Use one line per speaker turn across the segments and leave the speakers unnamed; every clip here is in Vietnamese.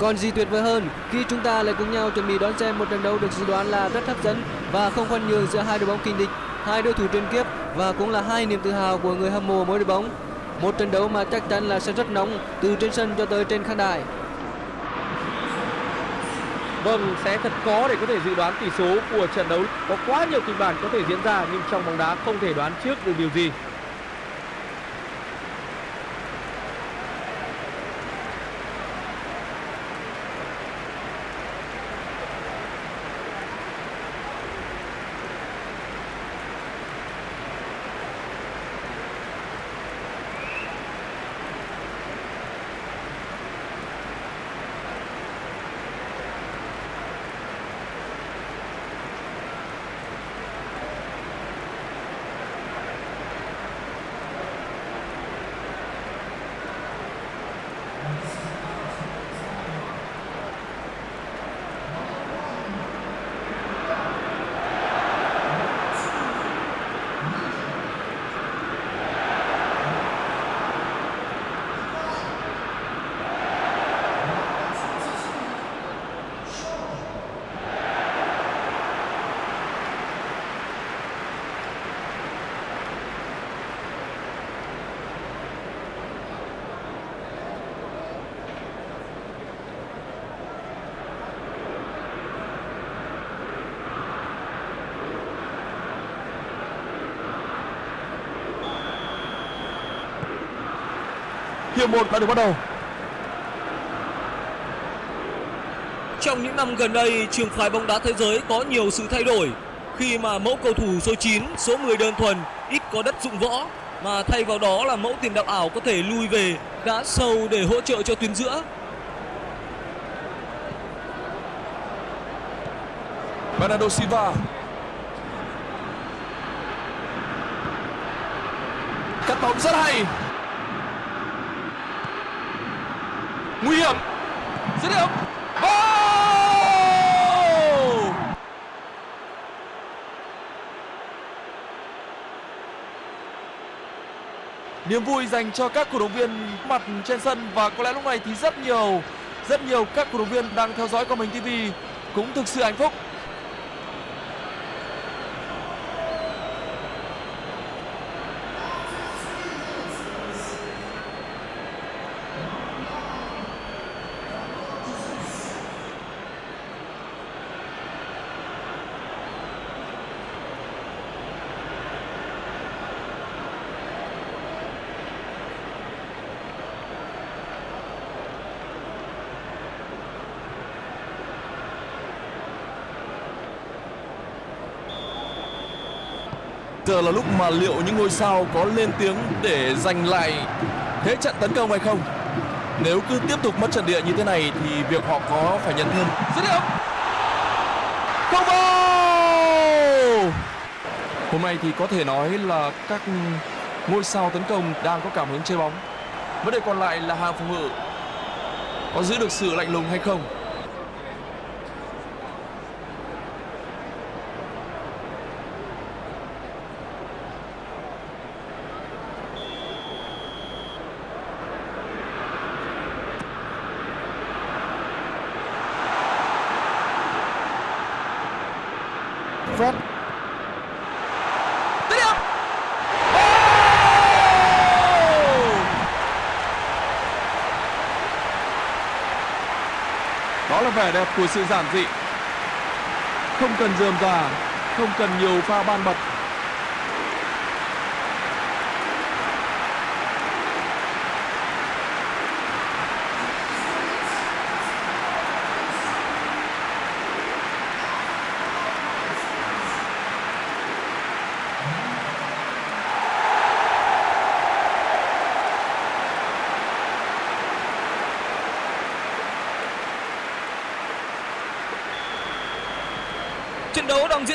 Còn gì tuyệt vời hơn khi chúng ta lại cùng nhau chuẩn bị đón xem một trận đấu được dự đoán là rất hấp dẫn và không khoan nhường giữa hai đội bóng kinh địch, hai đối thủ truyền kiếp và cũng là hai niềm tự hào của người hâm mộ mỗi đội bóng. Một trận đấu mà chắc chắn là sẽ rất nóng từ trên sân cho tới trên khán đài.
Vâng, sẽ thật khó để có thể dự đoán tỷ số của trận đấu. Có quá nhiều kịch bản có thể diễn ra nhưng trong bóng đá không thể đoán trước được điều gì.
Hiệp một đã được bắt đầu.
Trong những năm gần đây, trường phái bóng đá thế giới có nhiều sự thay đổi. Khi mà mẫu cầu thủ số 9, số 10 đơn thuần ít có đất dụng võ mà thay vào đó là mẫu tiền đạo ảo có thể lui về gã sâu để hỗ trợ cho tuyến giữa.
Bernardo Silva. Cắt bóng rất hay nguy hiểm. Dứt điểm. Oh! niềm vui dành cho các cổ động viên mặt trên sân và có lẽ lúc này thì rất nhiều rất nhiều các cổ động viên đang theo dõi qua mình TV cũng thực sự hạnh phúc. Giờ là lúc mà liệu những ngôi sao có lên tiếng để giành lại thế trận tấn công hay không? Nếu cứ tiếp tục mất trận địa như thế này thì việc họ có phải nhận thêm. Dứt điểm. Không vào. Hôm nay thì có thể nói là các ngôi sao tấn công đang có cảm hứng chơi bóng. Vấn đề còn lại là hàng phòng ngự có giữ được sự lạnh lùng hay không? Vẻ đẹp của sự giản dị. Không cần dườm già, Không cần nhiều pha ban bật.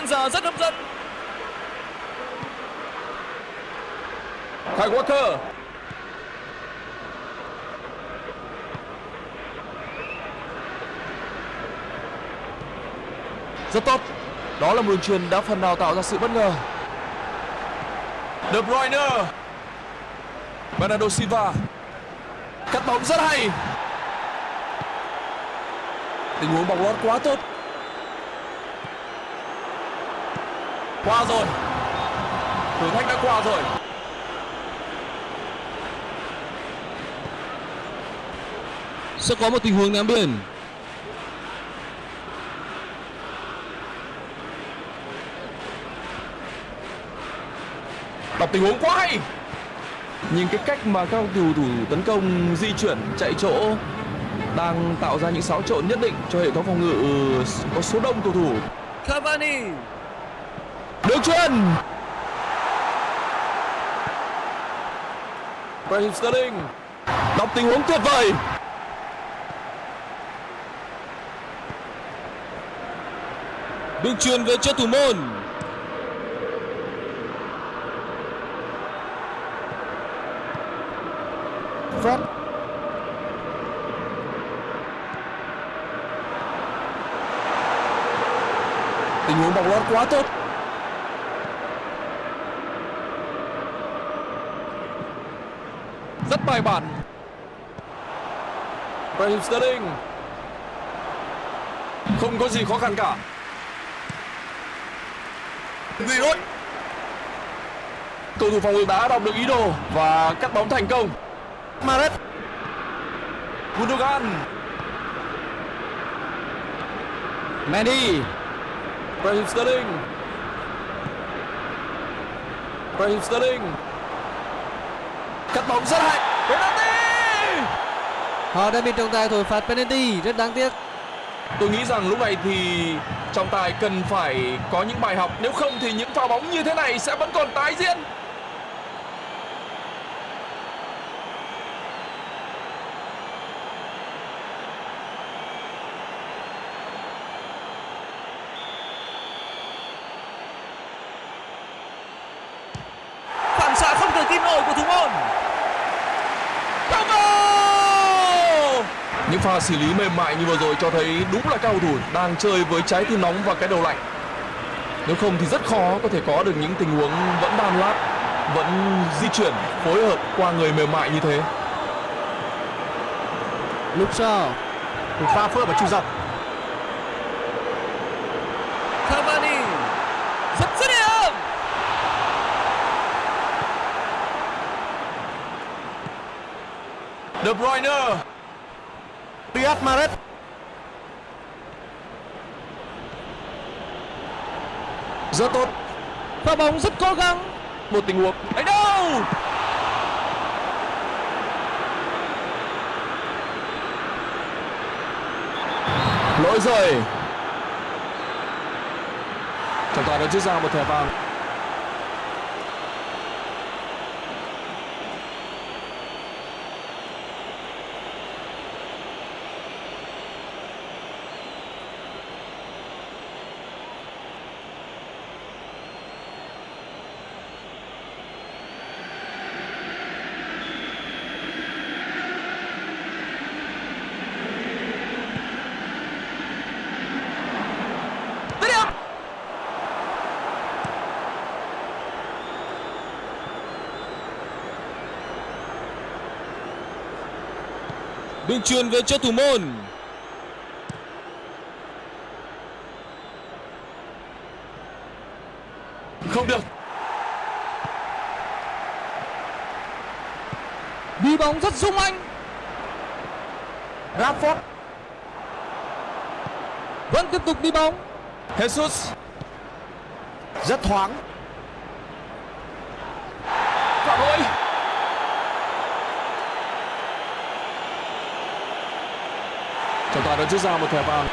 Diễn ra rất hấp dẫn.
Kyle Walker Rất tốt. Đó là một đường truyền đã phần nào tạo ra sự bất ngờ. De Bruyne. Bernardo Silva. Cắt bóng rất hay. Tình huống bóng lót quá tốt qua rồi thử thách đã qua rồi
Sẽ có một tình huống ném biển.
đọc tình huống quá hay nhìn cái cách mà các cầu thủ tấn công di chuyển chạy chỗ đang tạo ra những xáo trộn nhất định cho hệ thống phòng ngự có số đông cầu thủ
Cavani.
Đường chuyền Raheem Sterling. Đọc tình huống tuyệt vời.
Đường truyền về cho thủ môn.
Fred. Tình huống bóng lót quá tốt rất bài bản. Raheem Sterling. Không có gì khó khăn cả. Giroud cầu thủ phòng ngự đã đọc được ý đồ và cắt bóng thành công. Maret Gundogan.
Mendy
Raheem Sterling. Raheem Sterling. Cắt bóng rất hay penalty!
Họ đã bị trọng tài thổi phạt penalty rất đáng tiếc.
Tôi nghĩ rằng lúc này thì trọng tài cần phải có những bài học. Nếu không thì những pha bóng như thế này sẽ vẫn còn tái diễn
Phản xạ không thể tin nổi của thủ môn.
Bravo! Những pha xử lý mềm mại như vừa rồi cho thấy đúng là các cầu thủ đang chơi với trái tim nóng và cái đầu lạnh. Nếu không thì rất khó có thể có được những tình huống vẫn đan lát, vẫn di chuyển phối hợp qua người mềm mại như thế.
Luke Shaw một pha phối hợp ở trụ dọc
Cavani. Rất dứt điểm.
De Bruyne,
Riyad Mahrez
rất tốt.
pha bóng rất cố gắng
Một tình huống Đấy đâu? Lỗi rồi. Trọng tài đã rút ra một thẻ vàng.
Dứt điểm. Đường truyền về cho thủ môn.
Không được.
đi bóng rất sung anh
Rashford,
vẫn tiếp tục đi bóng
Jesus,
rất thoáng
phạm lỗi. Trọng tài đã rút ra một thẻ vàng.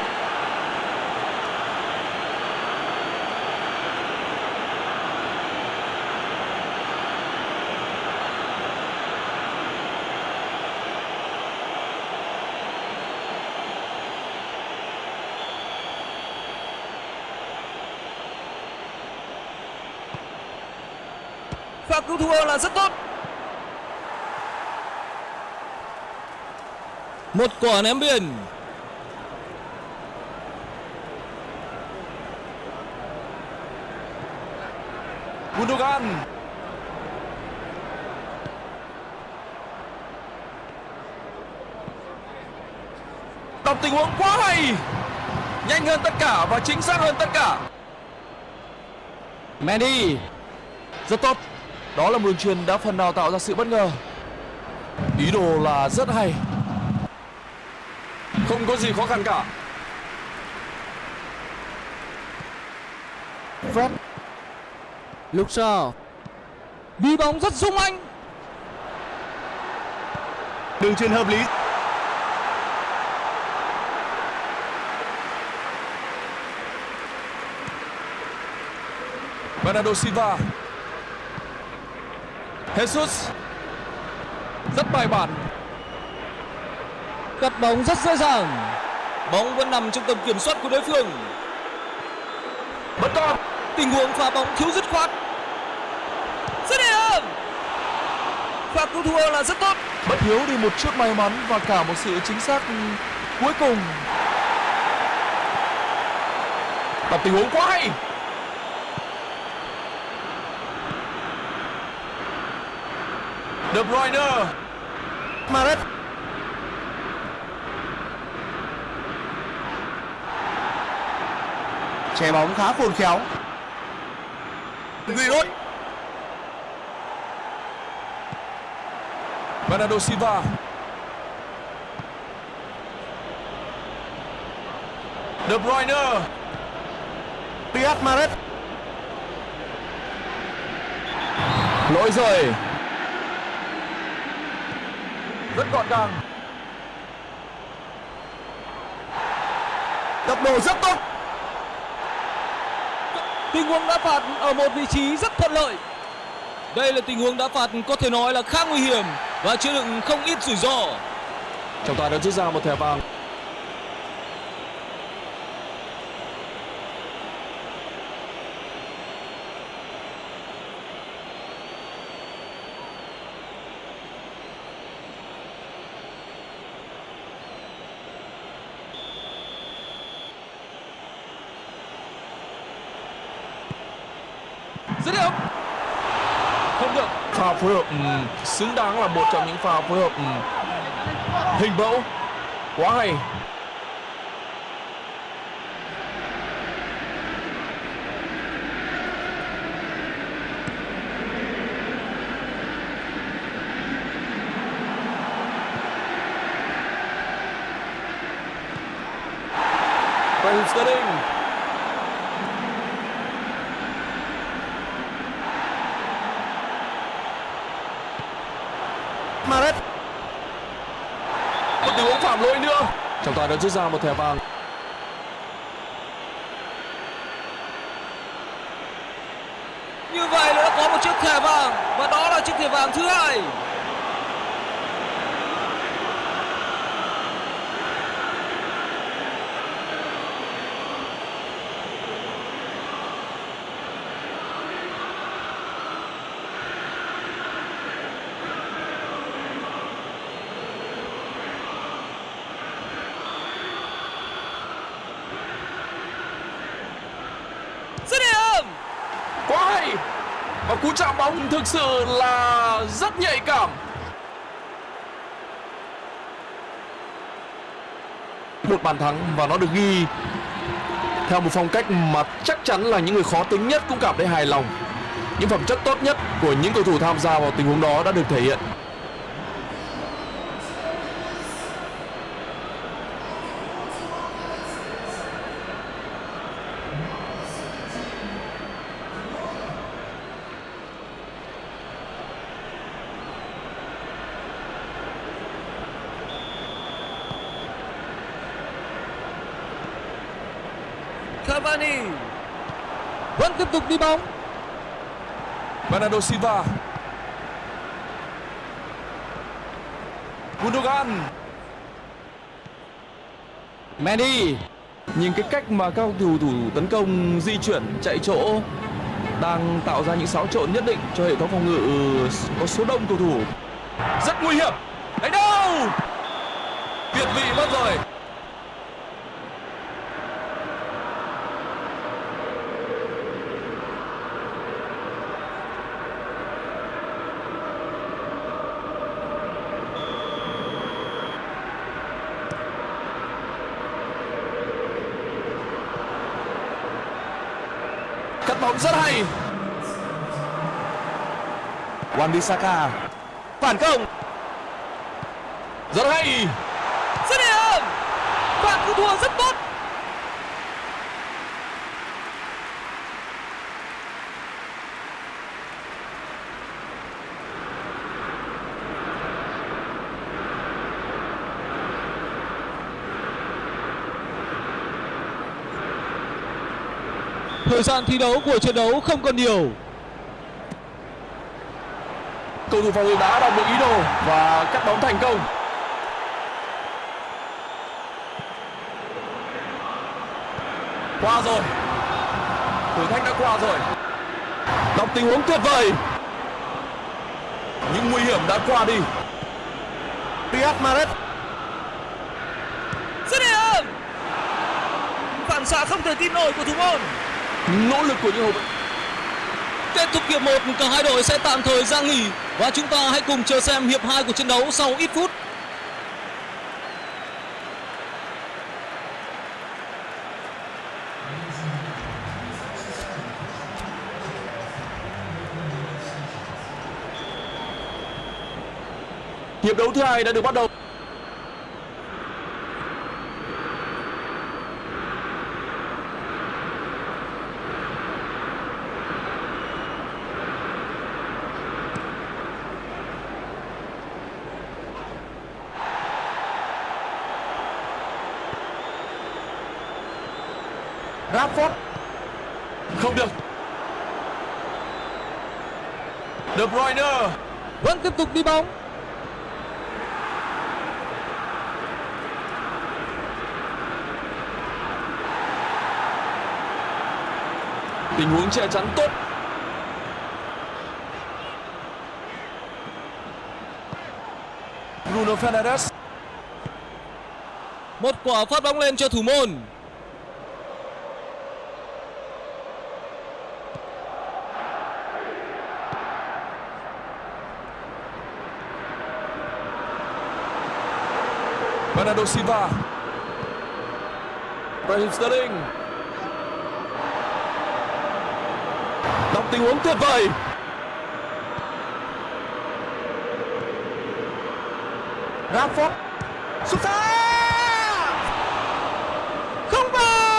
Pha cứu thua là rất tốt. Một quả ném biển.
Gundogan, Đọc tình huống quá hay. Nhanh hơn tất cả và chính xác hơn tất cả.
Mendy
rất tốt. Đó là một đường truyền đã phần nào tạo ra sự bất ngờ. Ý đồ là rất hay. Không có gì khó khăn cả.
Luke Shaw
đi bóng rất sung anh
Đường truyền hợp lý.
Bernardo Silva. Jesus. Rất bài bản.
Cắt bóng rất dễ dàng.
Bóng vẫn nằm trong tầm kiểm soát của đối phương.
vẫn còn
Tình huống pha bóng thiếu dứt khoát. Dứt điểm. Pha cứu thua là rất tốt.
bất thiếu đi một chút may mắn và cả một sự chính xác cuối cùng đọc tình huống quá hay De Bruyne
Maret. Che bóng khá khôn khéo.
Giroud.
Bernardo Silva De Bruyne
Riyad Mahrez.
lỗi rồi rất gọn gàng
tập độ rất tốt.
Tình huống đá phạt ở một vị trí rất thuận lợi. Đây là tình huống đá phạt có thể nói là khá nguy hiểm và chứa đựng không ít rủi ro.
trọng tài đã rút ra một thẻ vàng
Dứt điểm.
không được pha phối hợp xứng đáng là một trong những pha phối hợp hình mẫu. Quá hay. Raheem Sterling
Maret.
một tình huống phạm lỗi nữa và tài đã rút ra một thẻ vàng
Như vậy là đã có một chiếc thẻ vàng và đó là chiếc thẻ vàng thứ hai. Dứt điểm.
quá hay và cú chạm bóng thực sự là rất nhạy cảm. Một bàn thắng và nó được ghi. Theo một phong cách mà chắc chắn là những người khó tính nhất cũng cảm thấy hài lòng. Những phẩm chất tốt nhất của những cầu thủ tham gia vào tình huống đó đã được thể hiện
Cavani.
vẫn tiếp tục đi bóng
Bernardo Silva Gundogan
Mendy
Nhìn cái cách mà các cầu thủ tấn công di chuyển chạy chỗ đang tạo ra những xáo trộn nhất định cho hệ thống phòng ngự có số đông cầu thủ. Rất nguy hiểm. Đánh đâu? Việt vị mất rồi. Bóng rất hay.
Wan Bissaka
phản công.
Rất hay.
Dứt điểm bạn cứu thua rất tốt
Thời gian thi đấu của trận đấu không còn nhiều.
cầu thủ phòng ngự đã đọc được ý đồ và cắt bóng thành công. Qua rồi. Thử thách đã qua rồi. Đọc tình huống tuyệt vời. Những nguy hiểm đã qua đi.
Riyad Mahrez.
Dứt điểm phản xạ không thể tin nổi của thủ môn
nỗ lực của những hậu vệ
Kết thúc hiệp 1, cả hai đội sẽ tạm thời ra nghỉ và chúng ta hãy cùng chờ xem hiệp 2 của trận đấu sau ít phút.
hiệp đấu thứ hai đã được bắt đầu
Rashford
không được. De Bruyne.
Vẫn tiếp tục đi bóng.
tình huống che chắn tốt. Bruno Fernandes.
Một quả phát bóng lên cho thủ môn.
Bernardo Silva. Raheem Sterling. Đọc tình huống tuyệt vời.
Rashford. Sút xa
Không vào!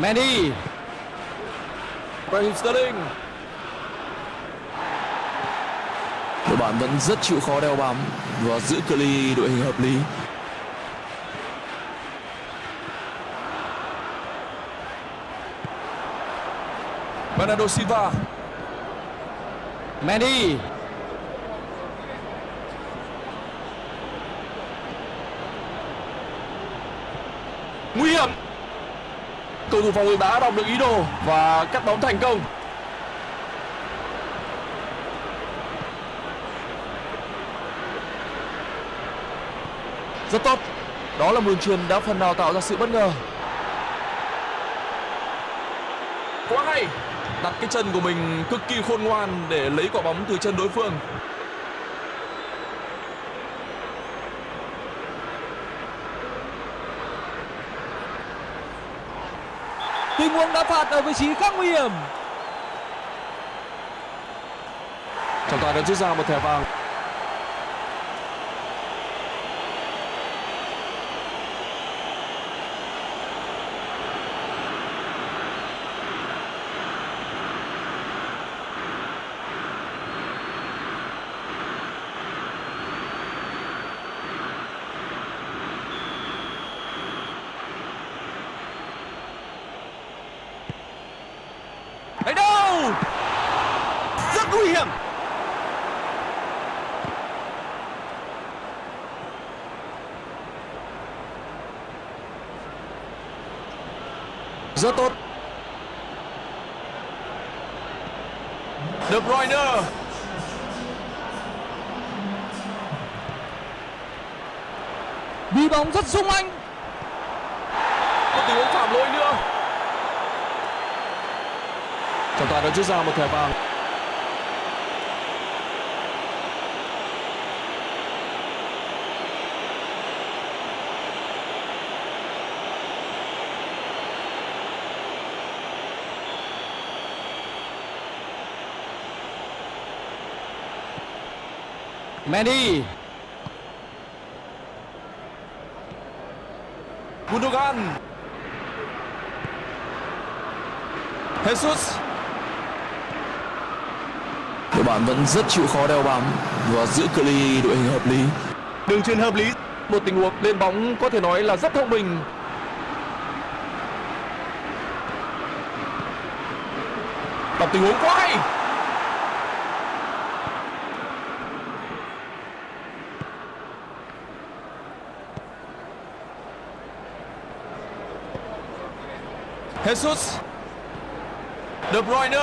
Mendy.
Raheem Sterling đội bạn vẫn rất chịu khó đeo bám và giữ cự ly đội hình hợp lý Bernardo Silva
Mendy.
nguy hiểm cầu thủ phòng ngự đã đọc được ý đồ và cắt bóng thành công. Rất tốt. Đó là đường truyền đã phần nào tạo ra sự bất ngờ. Quá hay. Đặt cái chân của mình cực kỳ khôn ngoan để lấy quả bóng từ chân đối phương.
Tình huống đá phạt ở vị trí khá nguy hiểm.
trọng tài đã rút ra một thẻ vàng
nguy hiểm.
Rất tốt. De Bruyne
đi bóng rất sung anh. Có tình huống phạm lỗi nữa.
Trọng tài đã rút ra một thẻ vàng.
Mendy
Gundogan. Jesus. Đội bạn vẫn rất chịu khó đeo bám và giữ cự ly đội hình hợp lý.
Đường truyền hợp lý.
một tình huống lên bóng có thể nói là rất thông minh. Đọc tình huống quá hay Jesus. De Bruyne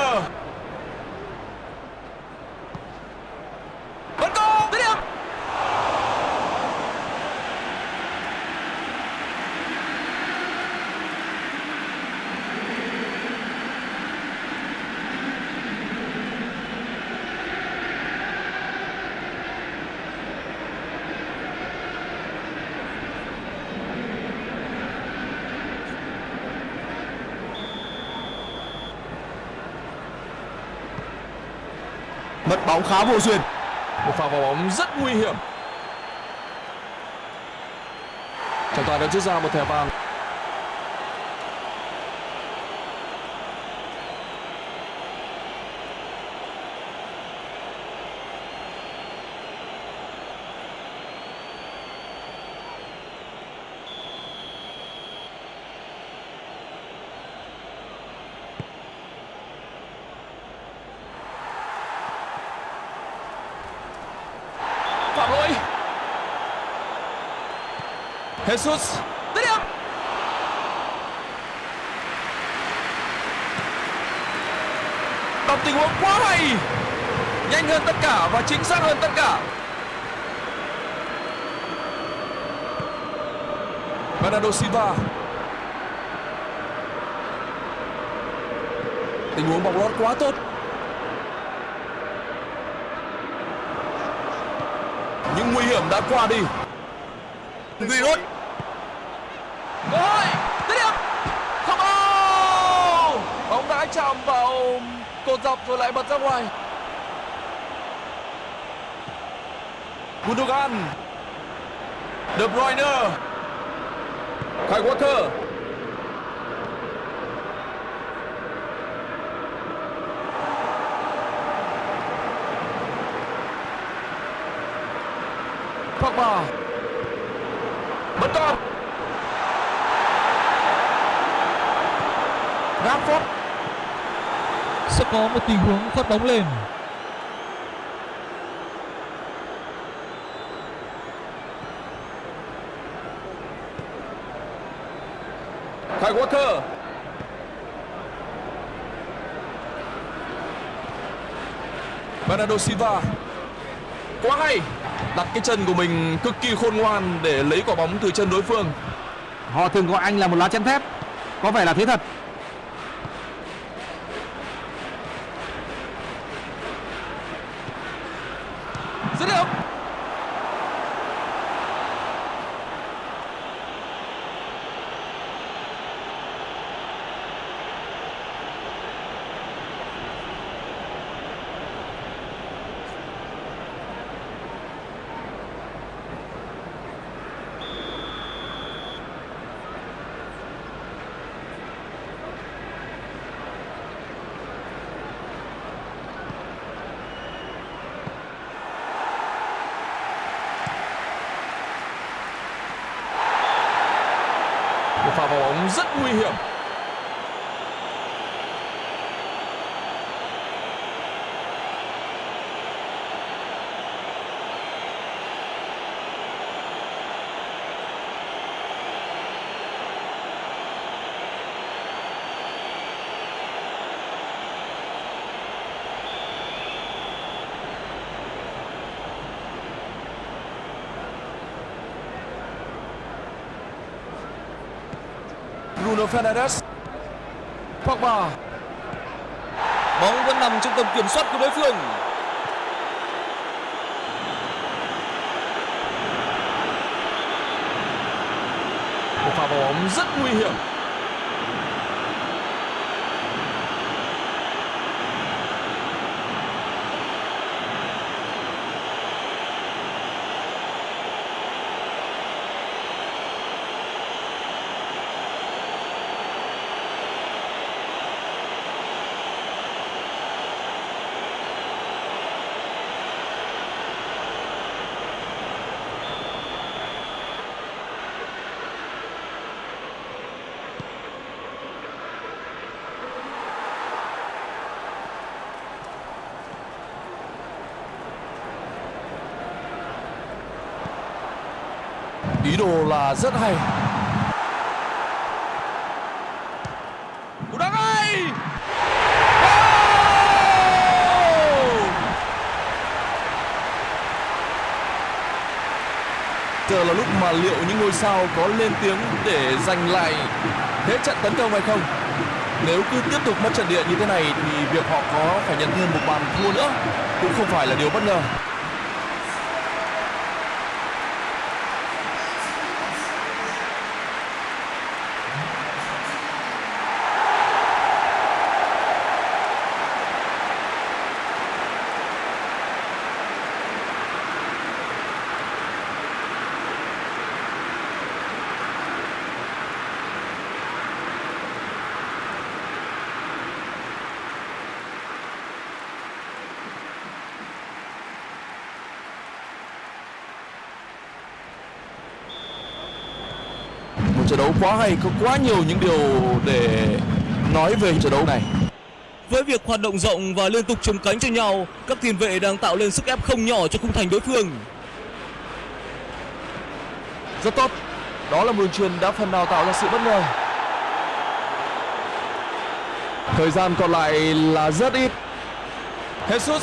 Mất bóng khá vô duyên.
một pha vào bóng rất nguy hiểm trọng tài đã rút ra một thẻ vàng phạm lỗi Jesus. Dứt đọc tình huống quá hay, nhanh hơn tất cả và chính xác hơn tất cả. Bernardo Silva. Tình huống bóng lót quá tốt. Những nguy hiểm đã qua đi.
Giroud.
cơ hội dứt điểm không ô bóng vào cột dọc rồi lại bật ra ngoài. Gundogan, De Bruyne, Kai Walker. Pogba vẫn còn
Rashford.
sẽ có một tình huống phất bóng lên.
Kyle Walker Bernardo Silva. Quá hay. Đặt cái chân của mình cực kỳ khôn ngoan để lấy quả bóng từ chân đối phương.
Họ thường gọi anh là một lá chắn thép. Có vẻ là thế thật.
Nguy hiểm Bruno Fernandes Pogba
Bóng vẫn nằm trong tầm kiểm soát của đối phương.
Một pha bóng rất nguy hiểm. Ý đồ là rất hay. Cú đá ngay. Giờ là lúc mà liệu những ngôi sao có lên tiếng để giành lại thế trận tấn công hay không? Nếu cứ tiếp tục mất trận địa như thế này thì việc họ có phải nhận thêm một bàn thua nữa cũng không phải là điều bất ngờ. Trận đấu quá hay có quá nhiều những điều để nói về trận đấu này.
Với việc hoạt động rộng và liên tục chống cánh cho nhau, các tiền vệ đang tạo lên sức ép không nhỏ cho khung thành đối phương.
rất tốt. Đó là một đường truyền đã phần nào tạo ra sự bất ngờ. Thời gian còn lại là rất ít. Jesus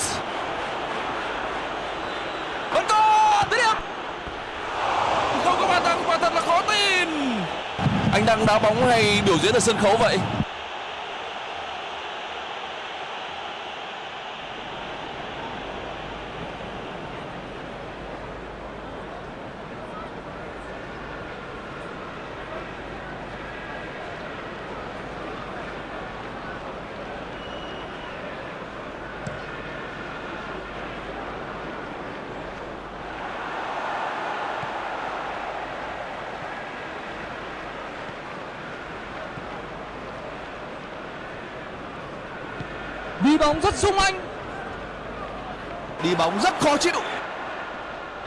vẫn còn dứt điểm không có bàn thắng quả thật là khó tin anh đang đá bóng hay biểu diễn ở sân khấu vậy?
Bóng rất sung anh.
Đi bóng rất khó chịu.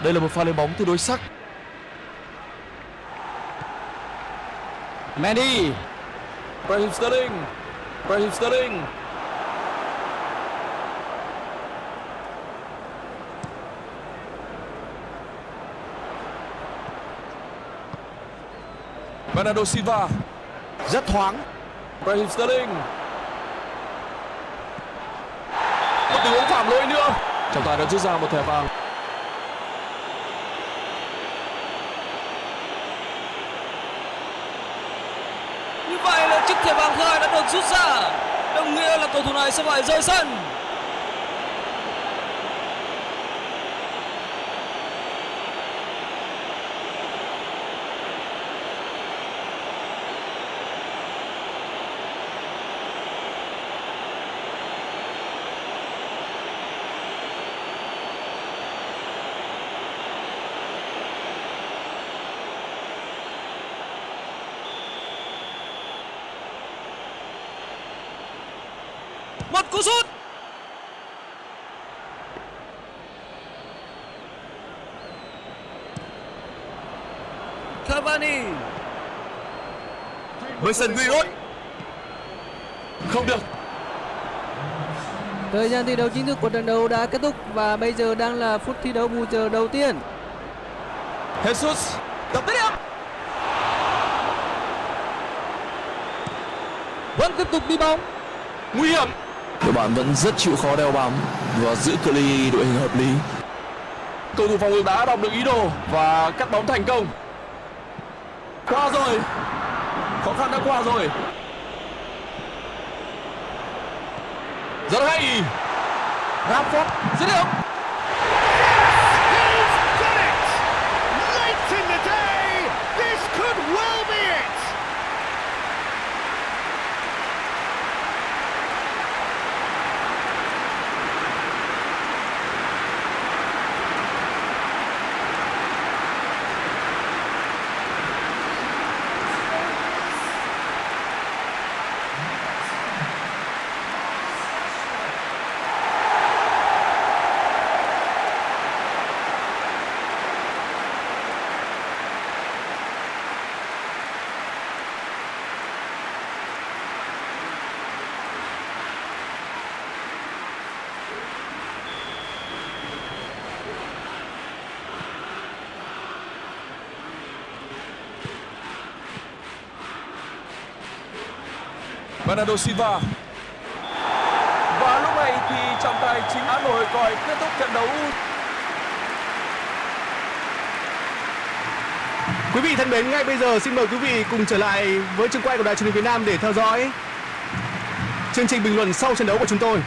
Đây là một pha lên bóng tương đối sắc.
Mendy
Raheem Sterling Raheem Sterling. Bernardo Silva.
Rất thoáng.
Raheem Sterling một tình huống phạm lỗi nữa trọng tài đã rút ra một thẻ vàng
Như vậy là chiếc thẻ vàng thứ hai đã được rút ra. Đồng nghĩa là cầu thủ này sẽ phải rời sân. Một cú sút. Cavani.
Mason Greenwood không được
Thời gian thi đấu chính thức của trận đấu đã kết thúc và bây giờ đang là phút thi đấu bù giờ đầu tiên.
Jesus đập dứt điểm
vẫn tiếp tục đi bóng
nguy hiểm đội bạn vẫn rất chịu khó đeo bám và giữ cự ly đội hình hợp lý. Cầu thủ phòng ngự đã đọc được ý đồ và cắt bóng thành công. Qua rồi. Khó khăn đã qua rồi. Rất hay. Rafford dứt điểm. Bernardo Silva và lúc này thì trọng tài chính án nổi còi kết thúc trận đấu
Quý vị thân mến, ngay bây giờ xin mời quý vị cùng trở lại với trường quay của Đài truyền hình Việt Nam để theo dõi chương trình bình luận sau trận đấu của chúng tôi.